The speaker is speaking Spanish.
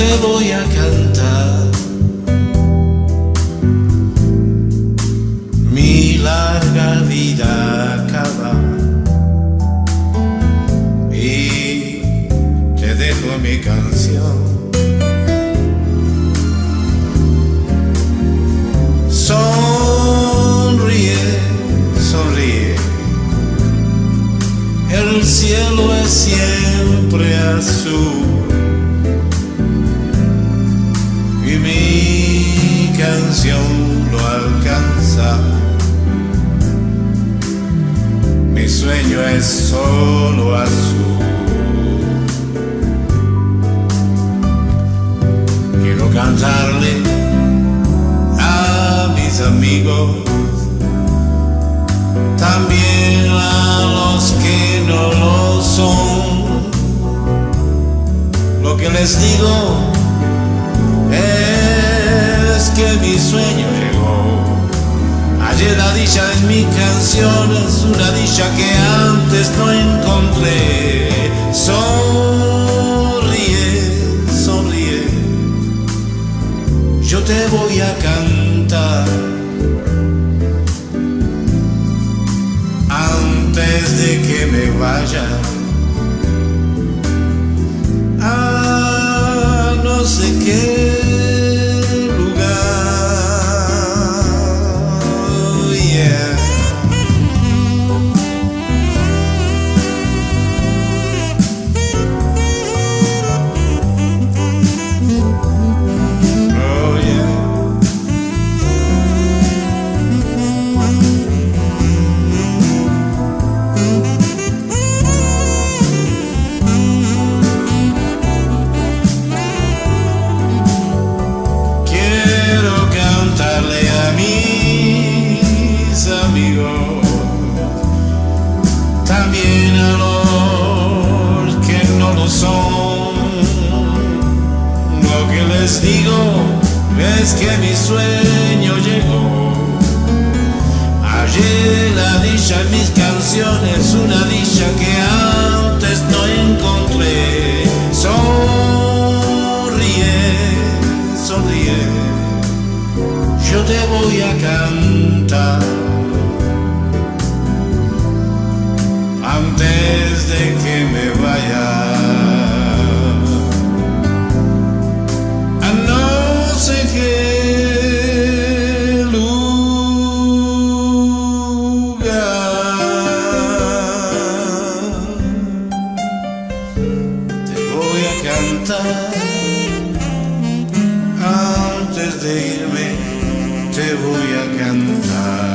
te voy a cantar mi larga vida acaba y te dejo mi canción. Sonríe, sonríe, el cielo es siempre azul. Y mi canción lo alcanza. Mi sueño es solo azul. Quiero cantarle a mis amigos, también a los que no lo son. Lo que les digo mi sueño llegó. Ayer la dicha en mi canción es una dicha que antes no encontré. Sonríe, sonríe. Yo te voy a cantar antes de que me vaya. También a los que no lo son. Lo que les digo es que mi sueño llegó. Ayer la dicha en mis canciones, una dicha que antes no encontré. Sonríe, sonríe, yo te voy a cantar a cantar antes de irme te voy a cantar